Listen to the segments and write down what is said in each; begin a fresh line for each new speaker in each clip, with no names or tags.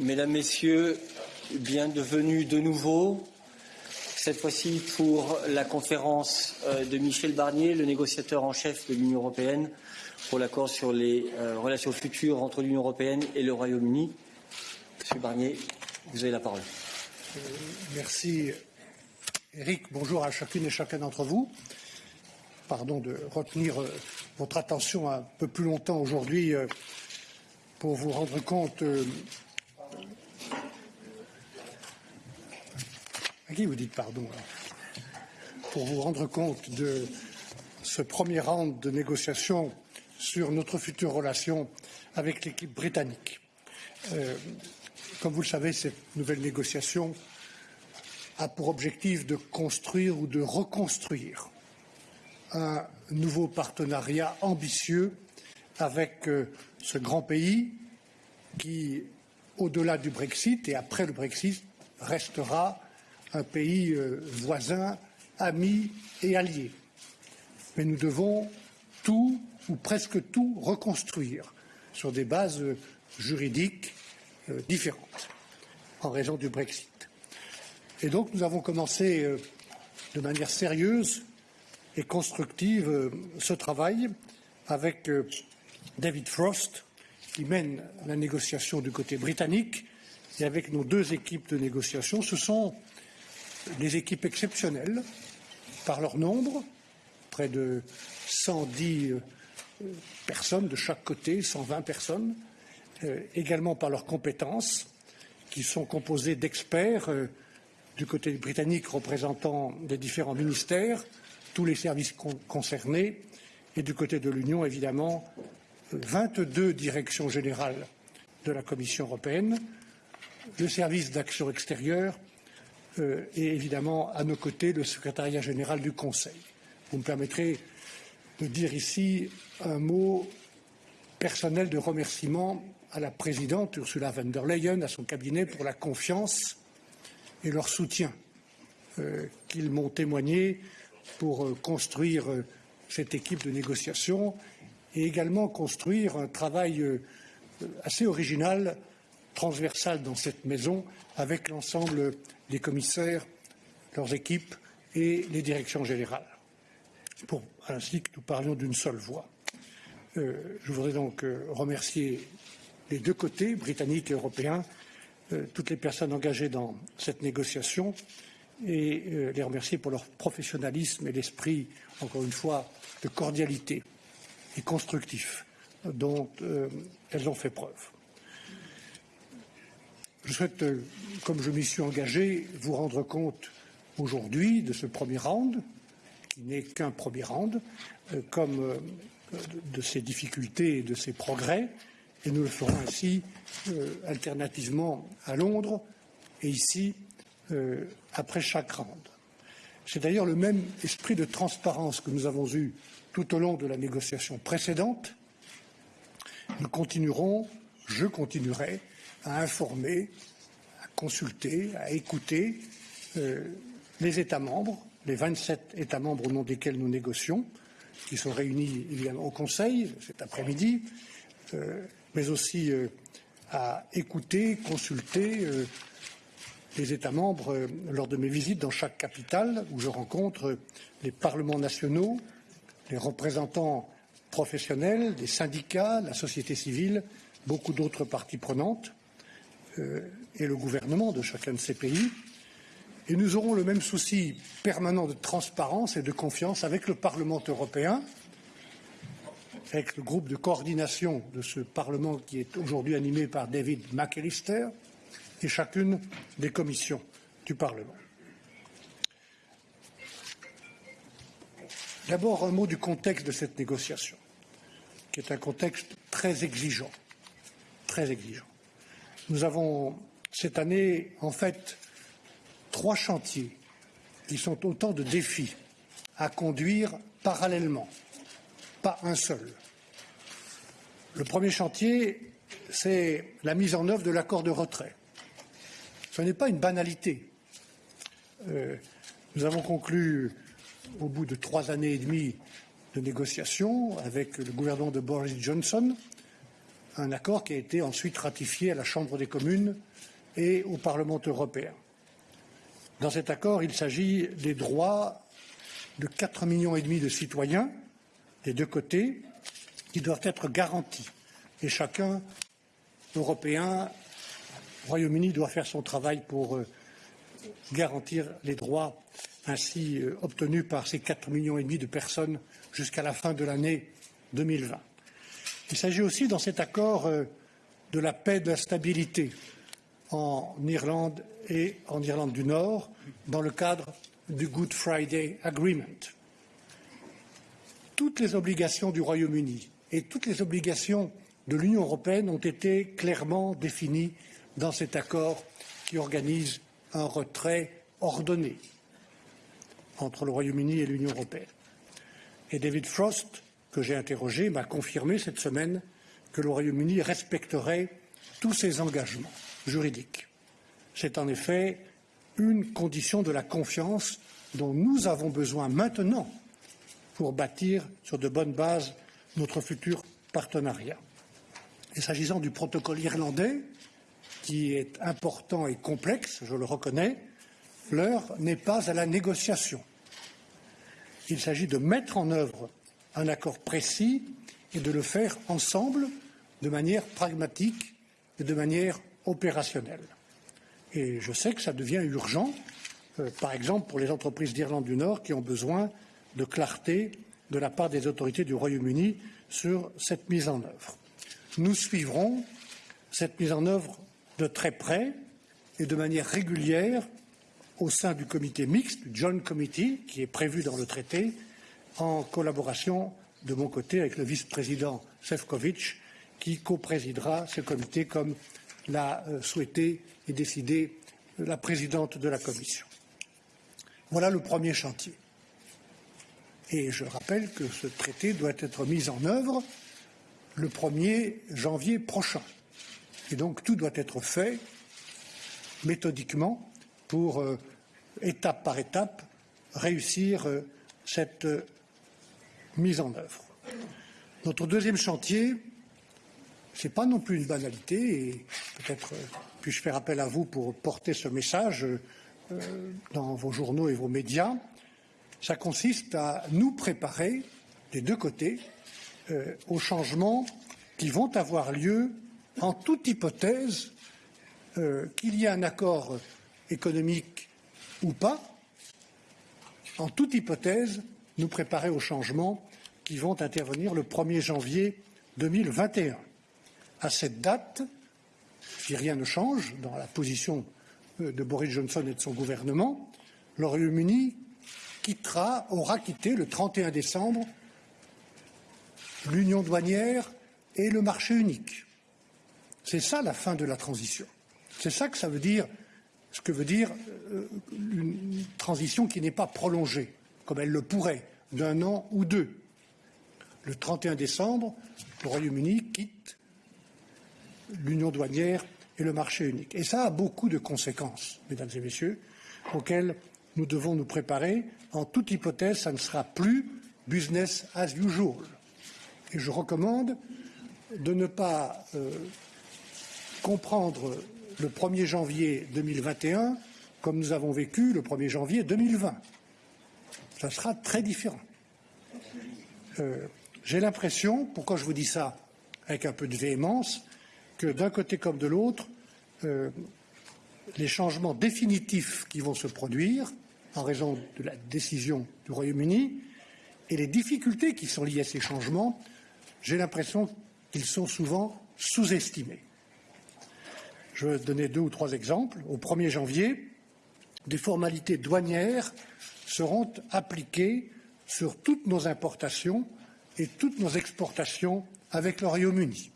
Mesdames, Messieurs, bienvenue de nouveau. Cette fois-ci pour la conférence euh, de Michel Barnier, le négociateur en chef de l'Union européenne pour l'accord sur les euh, relations futures entre l'Union européenne et le Royaume-Uni. Monsieur Barnier, vous avez la parole.
Euh, merci, Eric. Bonjour à chacune et chacun d'entre vous. Pardon de retenir votre attention un peu plus longtemps aujourd'hui pour vous rendre compte À qui vous dites pardon Pour vous rendre compte de ce premier round de négociations sur notre future relation avec l'équipe britannique. Euh, comme vous le savez, cette nouvelle négociation a pour objectif de construire ou de reconstruire un nouveau partenariat ambitieux avec euh, ce grand pays qui, au-delà du Brexit et après le Brexit, restera un pays euh, voisin, ami et allié. Mais nous devons tout ou presque tout reconstruire sur des bases euh, juridiques euh, différentes en raison du Brexit. Et donc nous avons commencé de manière sérieuse et constructive ce travail avec David Frost, qui mène la négociation du côté britannique, et avec nos deux équipes de négociation. Ce sont des équipes exceptionnelles par leur nombre, près de 110 euh, personnes de chaque côté, 120 personnes, euh, également par leurs compétences, qui sont composées d'experts euh, du côté britannique représentant des différents ministères, tous les services concernés, et du côté de l'Union, évidemment, 22 directions générales de la Commission européenne, le service d'action extérieure, euh, et évidemment à nos côtés le secrétariat général du Conseil. Vous me permettrez de dire ici un mot personnel de remerciement à la présidente Ursula von der Leyen, à son cabinet pour la confiance et leur soutien euh, qu'ils m'ont témoigné pour euh, construire cette équipe de négociation et également construire un travail assez original, transversal dans cette maison, avec l'ensemble des commissaires, leurs équipes et les directions générales, pour ainsi que nous parlions d'une seule voix. Euh, je voudrais donc euh, remercier les deux côtés, britanniques et européens, euh, toutes les personnes engagées dans cette négociation et les remercier pour leur professionnalisme et l'esprit, encore une fois, de cordialité et constructif dont elles ont fait preuve. Je souhaite, euh, comme je m'y suis engagé, vous rendre compte aujourd'hui de ce premier round, qui n'est qu'un premier round, euh, comme euh, de ses difficultés et de ses progrès, et nous le ferons ainsi alternativement à Londres et ici après chaque round. C'est d'ailleurs le même esprit de transparence que nous avons eu tout au long de la négociation précédente. Nous continuerons, je continuerai à informer, à consulter, à écouter euh, les États membres, les 27 États membres au nom desquels nous négocions, qui sont réunis évidemment au Conseil cet après-midi, euh, mais aussi euh, à écouter, consulter les États membres lors de mes visites dans chaque capitale où je rencontre les parlements nationaux, les représentants professionnels, les syndicats, la société civile, beaucoup d'autres parties prenantes. Euh, et le gouvernement de chacun de ces pays. Et nous aurons le même souci permanent de transparence et de confiance avec le Parlement européen, avec le groupe de coordination de ce Parlement qui est aujourd'hui animé par David McAllister et chacune des commissions du Parlement. D'abord, un mot du contexte de cette négociation, qui est un contexte très exigeant, très exigeant. Nous avons cette année, en fait, trois chantiers qui sont autant de défis à conduire parallèlement, pas un seul. Le premier chantier, c'est la mise en œuvre de l'accord de retrait. Ce n'est pas une banalité. Euh, nous avons conclu, au bout de trois années et demie de négociations avec le gouvernement de Boris Johnson, un accord qui a été ensuite ratifié à la Chambre des communes et au Parlement européen. Dans cet accord, il s'agit des droits de 4 millions et demi de citoyens des deux côtés qui doivent être garantis. Et chacun, Européen, Royaume-Uni, doit faire son travail pour euh, garantir les droits ainsi euh, obtenus par ces 4 millions et demi de personnes jusqu'à la fin de l'année 2020. Il s'agit aussi dans cet accord euh, de la paix, de la stabilité en Irlande et en Irlande du Nord dans le cadre du Good Friday Agreement. Toutes les obligations du Royaume-Uni et toutes les obligations de l'Union européenne ont été clairement définies dans cet accord qui organise un retrait ordonné entre le Royaume-Uni et l'Union européenne. Et David Frost, que j'ai interrogé, m'a confirmé cette semaine que le Royaume-Uni respecterait tous ses engagements juridiques. C'est en effet une condition de la confiance dont nous avons besoin maintenant pour bâtir sur de bonnes bases notre futur partenariat. Et s'agissant du protocole irlandais, qui est important et complexe, je le reconnais, l'heure n'est pas à la négociation. Il s'agit de mettre en œuvre un accord précis et de le faire ensemble de manière pragmatique et de manière opérationnelle. Je sais que ça devient urgent, euh, par exemple pour les entreprises d'Irlande du Nord qui ont besoin de clarté de la part des autorités du Royaume-Uni sur cette mise en œuvre. Nous suivrons cette mise en œuvre de très près et de manière régulière au sein du comité mixte, du Joint Committee, qui est prévu dans le traité, en collaboration de mon côté avec le vice-président Sefcovic, qui coprésidera ce comité comme l'a euh, souhaité et décidé la présidente de la Commission. Voilà le premier chantier. Et je rappelle que ce traité doit être mis en œuvre le 1er janvier prochain. Et donc tout doit être fait méthodiquement pour, euh, étape par étape, réussir euh, cette mise en œuvre. Notre deuxième chantier, ce n'est pas non plus une banalité, et peut-être euh, puis-je faire appel à vous pour porter ce message euh, dans vos journaux et vos médias. Ça consiste à nous préparer, des deux côtés, euh, aux changements qui vont avoir lieu en toute hypothèse qu'il y ait un accord économique ou pas, en toute hypothèse, nous préparer aux changements qui vont intervenir le 1er janvier 2021. À cette date, si rien ne change dans la position euh, de Boris Johnson et de son gouvernement, le Royaume-Uni quittera, aura quitté le 31 décembre l'union douanière et le marché unique. C'est ça la fin de la transition. C'est ça que ça veut dire, ce que veut dire euh, une transition qui n'est pas prolongée, comme elle le pourrait, d'un an ou deux. Le 31 décembre, le Royaume-Uni quitte l'union douanière et le marché unique. Et ça a beaucoup de conséquences, mesdames et messieurs, auxquelles nous devons nous préparer. En toute hypothèse, ça ne sera plus business as usual. Et je recommande de ne pas euh, comprendre le 1er janvier 2021 comme nous avons vécu le 1er janvier 2020 ça sera très différent. Euh, j'ai l'impression, pourquoi je vous dis ça avec un peu de véhémence, que d'un côté comme de l'autre, euh, les changements définitifs qui vont se produire en raison de la décision du Royaume-Uni et les difficultés qui sont liées à ces changements, j'ai l'impression qu'ils sont souvent sous-estimés. Je vais donner deux ou trois exemples. Au 1er janvier, des formalités douanières seront appliquées sur toutes nos importations et toutes nos exportations avec le Royaume-Uni.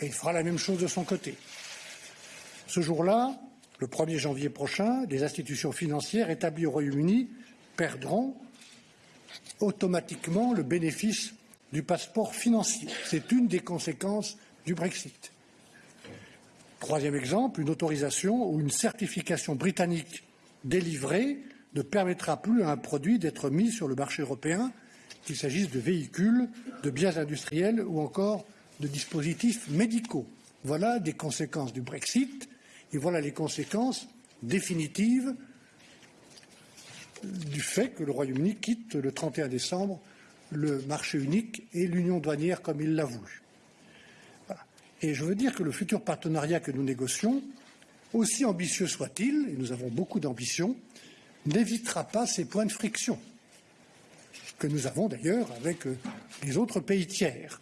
Et il fera la même chose de son côté. Ce jour-là, le 1er janvier prochain, les institutions financières établies au Royaume-Uni perdront automatiquement le bénéfice du passeport financier. C'est une des conséquences du Brexit. Troisième exemple, une autorisation ou une certification britannique délivrée ne permettra plus à un produit d'être mis sur le marché européen, qu'il s'agisse de véhicules, de biens industriels ou encore de dispositifs médicaux. Voilà des conséquences du Brexit et voilà les conséquences définitives du fait que le Royaume-Uni quitte le 31 décembre le marché unique et l'union douanière comme il l'a voulu. Et je veux dire que le futur partenariat que nous négocions, aussi ambitieux soit-il, et nous avons beaucoup d'ambition, n'évitera pas ces points de friction que nous avons d'ailleurs avec euh, les autres pays tiers.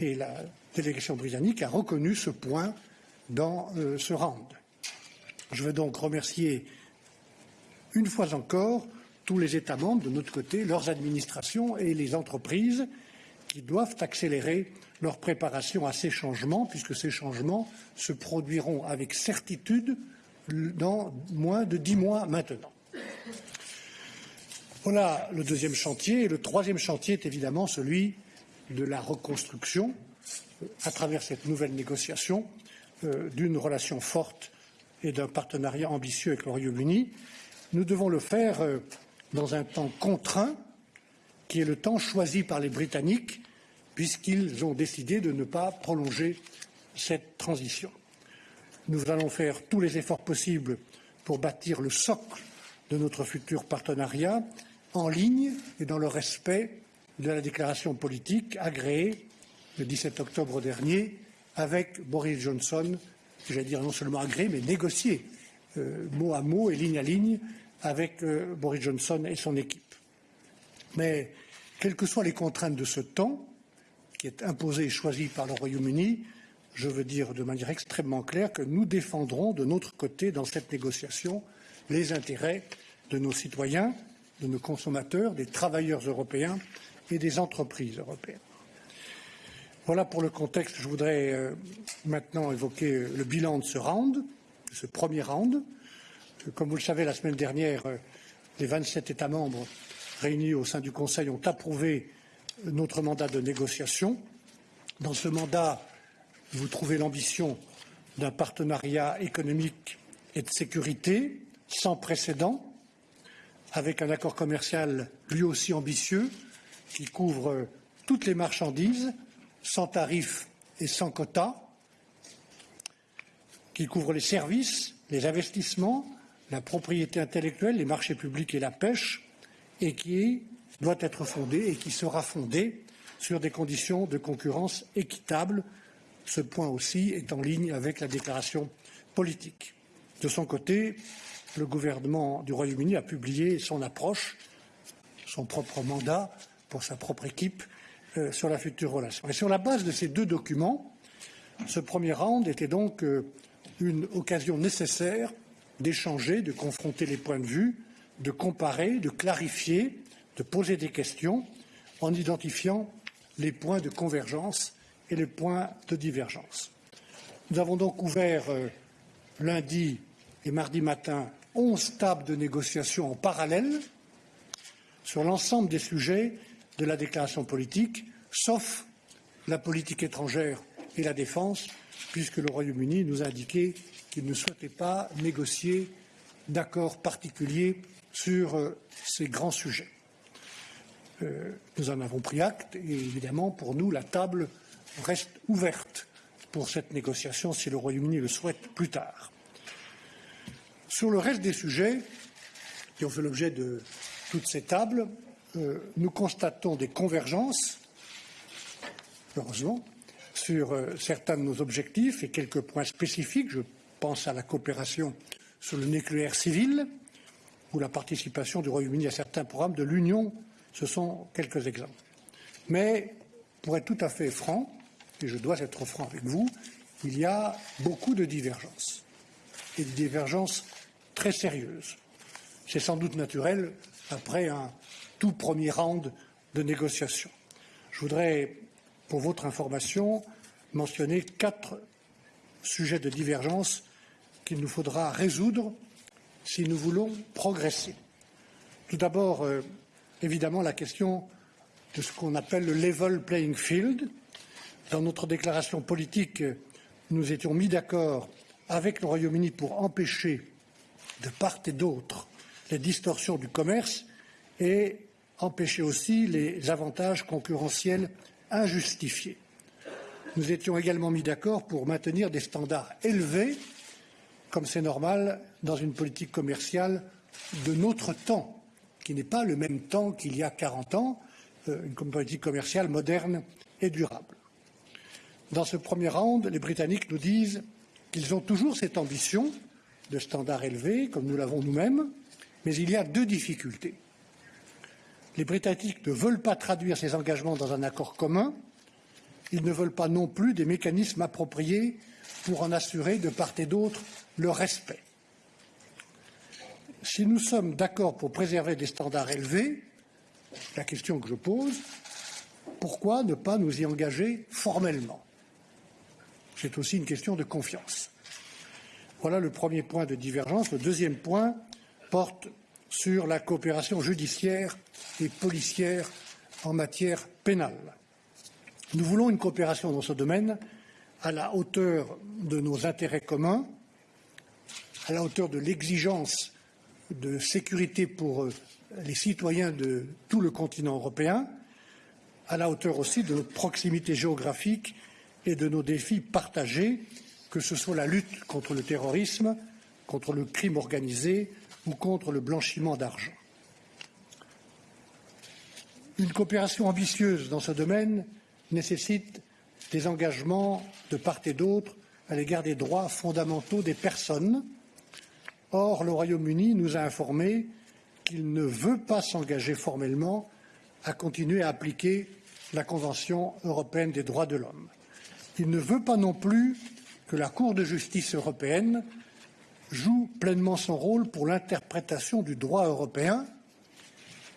Et la délégation britannique a reconnu ce point dans euh, ce round. Je veux donc remercier une fois encore tous les États membres, de notre côté, leurs administrations et les entreprises qui doivent accélérer leur préparation à ces changements, puisque ces changements se produiront avec certitude dans moins de dix mois maintenant. Voilà le deuxième chantier. Et le troisième chantier est évidemment celui de la reconstruction, euh, à travers cette nouvelle négociation, euh, d'une relation forte et d'un partenariat ambitieux avec le Royaume-Uni. Nous devons le faire euh, dans un temps contraint, qui est le temps choisi par les Britanniques, puisqu'ils ont décidé de ne pas prolonger cette transition. Nous allons faire tous les efforts possibles pour bâtir le socle de notre futur partenariat en ligne et dans le respect de la déclaration politique agréée le 17 octobre dernier avec Boris Johnson, j'allais dire non seulement agréée, mais négociée euh, mot à mot et ligne à ligne avec euh, Boris Johnson et son équipe. Mais quelles que soient les contraintes de ce temps, qui est imposé et choisi par le Royaume-Uni, je veux dire de manière extrêmement claire que nous défendrons de notre côté dans cette négociation les intérêts de nos citoyens, de nos consommateurs, des travailleurs européens et des entreprises européennes. Voilà pour le contexte. Je voudrais euh, maintenant évoquer euh, le bilan de ce round, de ce premier round. Comme vous le savez, la semaine dernière, euh, les 27 États membres réunis au sein du Conseil ont approuvé notre mandat de négociation. Dans ce mandat, vous trouvez l'ambition d'un partenariat économique et de sécurité sans précédent avec un accord commercial lui aussi ambitieux qui couvre toutes les marchandises sans tarifs et sans quotas, qui couvre les services, les investissements, la propriété intellectuelle, les marchés publics et la pêche, et qui doit être fondé et qui sera fondé sur des conditions de concurrence équitables. Ce point aussi est en ligne avec la déclaration politique. De son côté, le gouvernement du Royaume-Uni a publié son approche, son propre mandat pour sa propre équipe euh, sur la future relation. Et sur la base de ces deux documents, ce premier round était donc euh, une occasion nécessaire d'échanger, de confronter les points de vue, de comparer, de clarifier, de poser des questions en identifiant les points de convergence et les points de divergence. Nous avons donc ouvert euh, lundi et mardi matin onze tables de négociation en parallèle sur l'ensemble des sujets de la déclaration politique, sauf la politique étrangère et la défense, puisque le Royaume-Uni nous a indiqué qu'il ne souhaitait pas négocier d'accord particulier sur euh, ces grands sujets. Euh, nous en avons pris acte et évidemment, pour nous, la table reste ouverte pour cette négociation si le Royaume-Uni le souhaite plus tard. Sur le reste des sujets qui ont fait l'objet de toutes ces tables, euh, nous constatons des convergences, heureusement, sur euh, certains de nos objectifs et quelques points spécifiques. Je pense à la coopération sur le nucléaire civil ou la participation du Royaume-Uni à certains programmes de l'Union. Ce sont quelques exemples. Mais, pour être tout à fait franc, et je dois être franc avec vous, il y a beaucoup de divergences. Et des divergences très sérieuse. C'est sans doute naturel après un tout premier round de négociations. Je voudrais, pour votre information, mentionner quatre sujets de divergence qu'il nous faudra résoudre si nous voulons progresser. Tout d'abord, euh, évidemment, la question de ce qu'on appelle le level playing field. Dans notre déclaration politique, nous étions mis d'accord avec le Royaume-Uni pour empêcher de part et d'autre les distorsions du commerce et empêcher aussi les avantages concurrentiels injustifiés. nous étions également mis d'accord pour maintenir des standards élevés, comme c'est normal dans une politique commerciale de notre temps, qui n'est pas le même temps qu'il y a 40 ans, euh, une politique commerciale moderne et durable. Dans ce premier round, les Britanniques nous disent qu'ils ont toujours cette ambition de standards élevés, comme nous l'avons nous-mêmes, mais il y a deux difficultés. Les Britanniques ne veulent pas traduire ces engagements dans un accord commun. Ils ne veulent pas non plus des mécanismes appropriés pour en assurer de part et d'autre le respect. Si nous sommes d'accord pour préserver des standards élevés, la question que je pose, pourquoi ne pas nous y engager formellement? C'est aussi une question de confiance. Voilà le premier point de divergence. Le deuxième point porte sur la coopération judiciaire et policière en matière pénale. Nous voulons une coopération dans ce domaine à la hauteur de nos intérêts communs, à la hauteur de l'exigence de sécurité pour euh, les citoyens de tout le continent européen, à la hauteur aussi de notre proximité géographique et de nos défis partagés, que ce soit la lutte contre le terrorisme, contre le crime organisé ou contre le blanchiment d'argent. Une coopération ambitieuse dans ce domaine nécessite des engagements de part et d'autre à l'égard des droits fondamentaux des personnes. Or, le Royaume-Uni nous a informé qu'il ne veut pas s'engager formellement à continuer à appliquer la Convention européenne des droits de l'homme. Il ne veut pas non plus que la Cour de justice européenne joue pleinement son rôle pour l'interprétation du droit européen.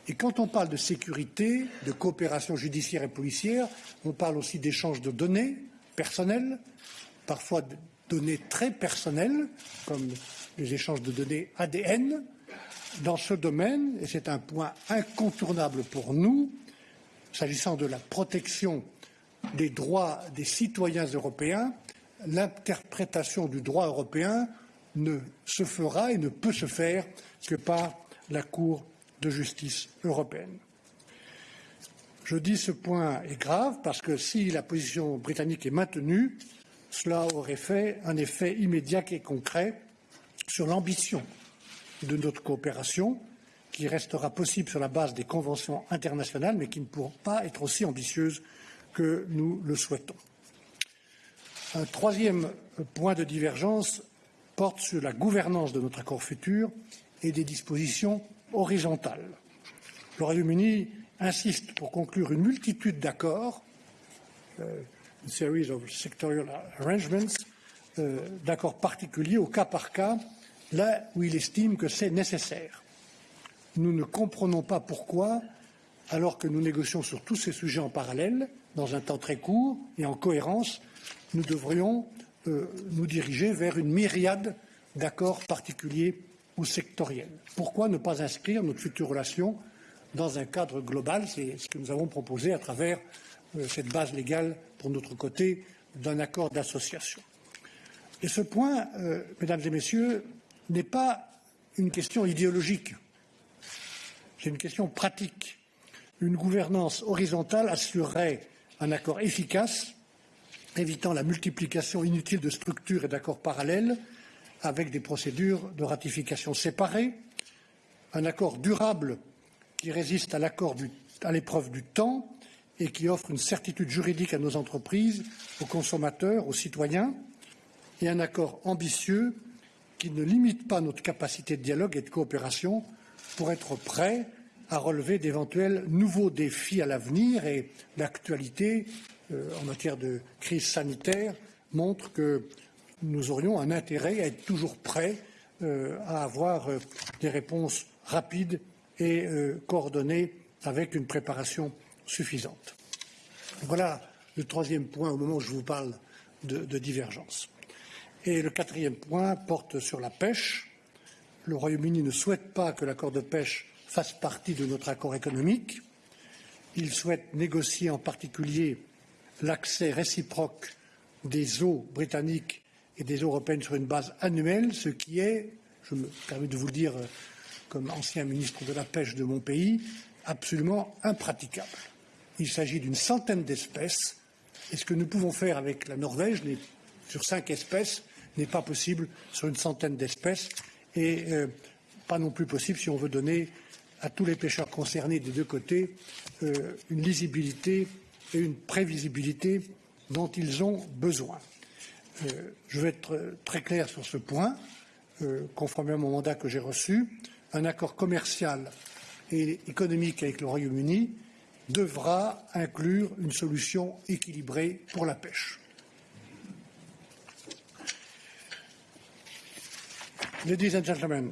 Et quand on parle de sécurité, de coopération judiciaire et policière, on parle aussi d'échange de données personnelles, parfois de données très personnelles, comme les échanges de données ADN. Dans ce domaine, et c'est un point incontournable pour nous, s'agissant de la protection des droits des citoyens européens, l'interprétation du droit européen ne se fera et ne peut se faire que par la Cour de justice européenne. Je dis ce point est grave parce que si la position britannique est maintenue, cela aurait fait un effet immédiat et concret sur l'ambition de notre coopération, qui restera possible sur la base des conventions internationales, mais qui ne pourront pas être aussi ambitieuses que nous le souhaitons. Un troisième point de divergence porte sur la gouvernance de notre accord futur et des dispositions horizontales. Le Royaume-Uni insiste pour conclure une multitude d'accords, euh, une series of sectorial arrangements, euh, d'accords particuliers au cas par cas, là où il estime que c'est nécessaire. Nous ne comprenons pas pourquoi, alors que nous négocions sur tous ces sujets en parallèle, dans un temps très court et en cohérence, nous devrions euh, nous diriger vers une myriade d'accords particuliers ou sectoriels. Pourquoi ne pas inscrire notre future relation dans un cadre global? C'est ce que nous avons proposé à travers euh, cette base légale, pour notre côté, d'un accord d'association. Et ce point, euh, mesdames et messieurs, n'est pas une question idéologique, c'est une question pratique. Une gouvernance horizontale assurerait un accord efficace évitant la multiplication inutile de structures et d'accords parallèles avec des procédures de ratification séparées, un accord durable qui résiste à l'épreuve du temps et qui offre une certitude juridique à nos entreprises, aux consommateurs, aux citoyens, et un accord ambitieux qui ne limite pas notre capacité de dialogue et de coopération pour être prêt à relever d'éventuels nouveaux défis à l'avenir et l'actualité euh, en matière de crise sanitaire montre que nous aurions un intérêt à être toujours prêts euh, à avoir euh, des réponses rapides et coordonnées avec une préparation suffisante. Voilà le troisième point au moment où je vous parle de, de divergence. Et le quatrième point porte sur la pêche. Le Royaume-Uni ne souhaite pas que l'accord de pêche fasse partie de notre accord économique. Il souhaite négocier en particulier l'accès réciproque des eaux britanniques et des eaux européennes sur une base annuelle, ce qui est, je me permets de vous le dire euh, comme ancien ministre de la pêche de mon pays, absolument impraticable. Il s'agit d'une centaine d'espèces Et ce que nous pouvons faire avec la Norvège sur cinq espèces n'est pas possible sur une centaine d'espèces et euh, pas non plus possible si on veut donner à tous les pêcheurs concernés des deux côtés euh, une lisibilité et une prévisibilité dont ils ont besoin. Euh, je vais être très clair sur ce point, conformément au mandat que j'ai reçu. Un accord commercial et économique avec le Royaume-Uni devra inclure une solution équilibrée pour la pêche. Ladies and gentlemen,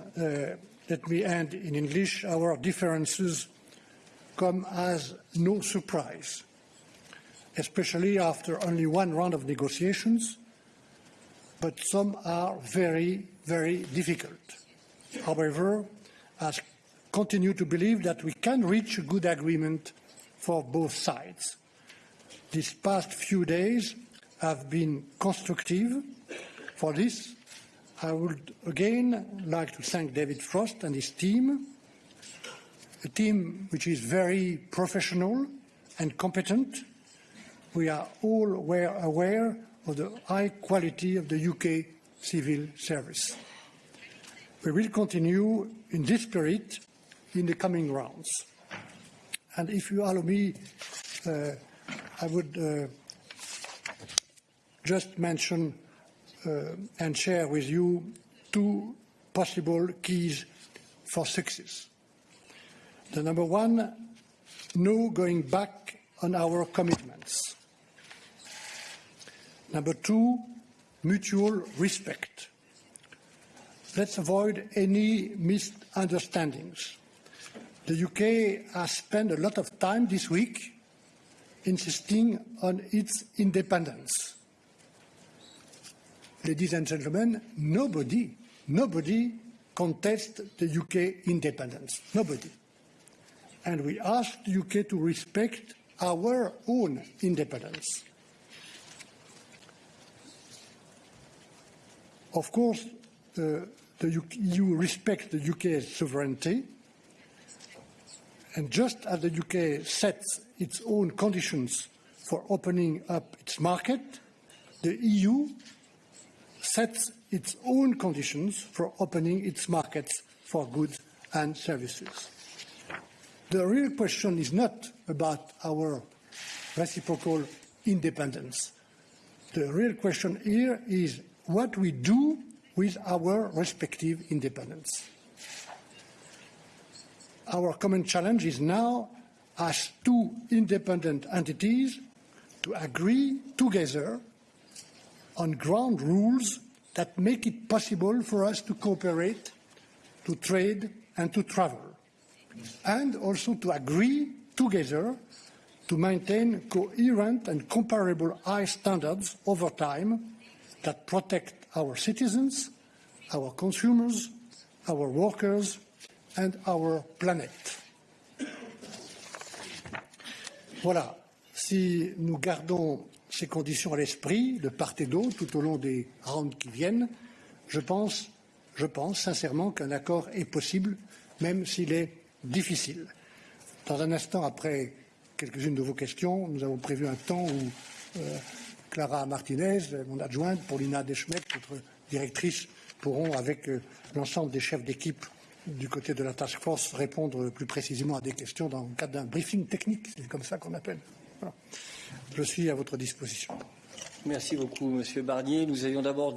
let me end in English. Our differences come as no surprise, especially after only one round of negotiations, but some are very, very difficult. However, I continue to believe that we can reach a good agreement for both sides. These past few days have been constructive. For this, I would again like to thank David Frost and his team, a team which is very professional and competent. We are all aware of the high quality of the UK civil service. We will continue in this spirit in the coming rounds. And if you allow me, uh, I would uh, just mention Uh, and share with you two possible keys for success. The number one, no going back on our commitments. Number two, mutual respect. Let's avoid any misunderstandings. The UK has spent a lot of time this week insisting on its independence. Ladies and gentlemen, nobody, nobody contests the UK independence. Nobody. And we ask the UK to respect our own independence. Of course, uh, the EU respects the UK's sovereignty, and just as the UK sets its own conditions for opening up its market, the EU sets its own conditions for opening its markets for goods and services. The real question is not about our reciprocal independence. The real question here is what we do with our respective independence. Our common challenge is now, as two independent entities, to agree together on ground rules that make it possible for us to cooperate, to trade and to travel, and also to agree together to maintain coherent and comparable high standards over time that protect our citizens, our consumers, our workers, and our planet. Voilà. Si nous gardons ces conditions à l'esprit, de part et d'autre, tout au long des rounds qui viennent, je pense, je pense sincèrement qu'un accord est possible, même s'il est difficile. Dans un instant, après quelques-unes de vos questions, nous avons prévu un temps où euh, Clara Martinez, mon adjointe, Paulina Deschmet, notre directrice, pourront, avec euh, l'ensemble des chefs d'équipe du côté de la task force, répondre plus précisément à des questions dans le cadre d'un briefing technique, c'est comme ça qu'on appelle. Je suis à votre disposition.
Merci beaucoup, Monsieur Barnier. Nous avions d'abord